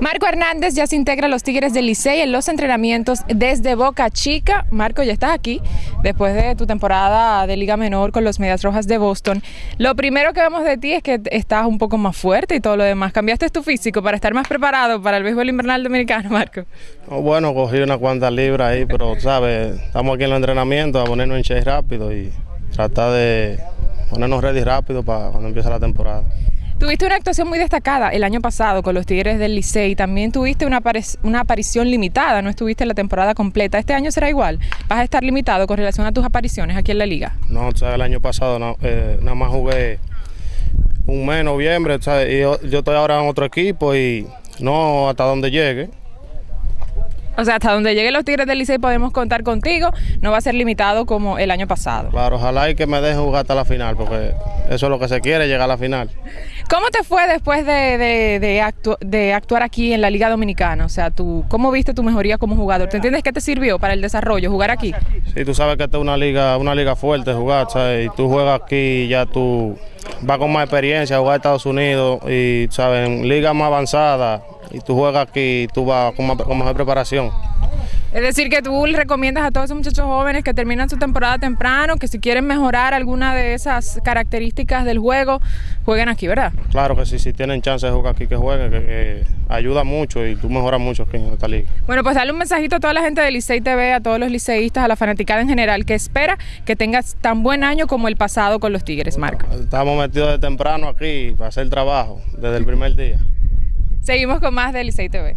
Marco Hernández ya se integra a los Tigres del Licey en los entrenamientos desde Boca Chica. Marco, ya estás aquí después de tu temporada de Liga Menor con los Medias Rojas de Boston. Lo primero que vemos de ti es que estás un poco más fuerte y todo lo demás. ¿Cambiaste tu físico para estar más preparado para el béisbol invernal dominicano, Marco? bueno, cogí unas cuantas libras ahí, pero, ¿sabes? Estamos aquí en los entrenamientos a ponernos en chase rápido y tratar de ponernos ready rápido para cuando empiece la temporada. Tuviste una actuación muy destacada el año pasado con los Tigres del Licey. También tuviste una, una aparición limitada, no estuviste la temporada completa. ¿Este año será igual? ¿Vas a estar limitado con relación a tus apariciones aquí en la liga? No, o sea, el año pasado eh, nada más jugué un mes, noviembre. O sea, y yo, yo estoy ahora en otro equipo y no hasta donde llegue. O sea, hasta donde lleguen los Tigres del Licey podemos contar contigo, no va a ser limitado como el año pasado. Claro, ojalá y que me dejen jugar hasta la final, porque eso es lo que se quiere, llegar a la final. ¿Cómo te fue después de, de, actuar aquí en la Liga Dominicana? O sea, tú, ¿cómo viste tu mejoría como jugador? ¿Te entiendes que te sirvió para el desarrollo jugar aquí? Sí, tú sabes que esta es una liga, una liga fuerte jugar, ¿sabes? Y tú juegas aquí y ya tú vas con más experiencia a jugar a Estados Unidos y, ¿sabes? En ligas más avanzadas y tú juegas aquí y tú vas con, con mejor preparación. Es decir, que tú le recomiendas a todos esos muchachos jóvenes que terminan su temporada temprano, que si quieren mejorar alguna de esas características del juego, jueguen aquí, ¿verdad? Claro que sí, si tienen chance de jugar aquí, que jueguen, que, ayuda mucho y tú mejoras mucho aquí en esta liga. Bueno, pues dale un mensajito a toda la gente de Licey TV, a todos los liceístas, a la fanaticada en general, que espera que tengas tan buen año como el pasado con los Tigres, Marco. Estamos metidos de temprano aquí para hacer trabajo, desde el primer día. Seguimos con más de Licey TV.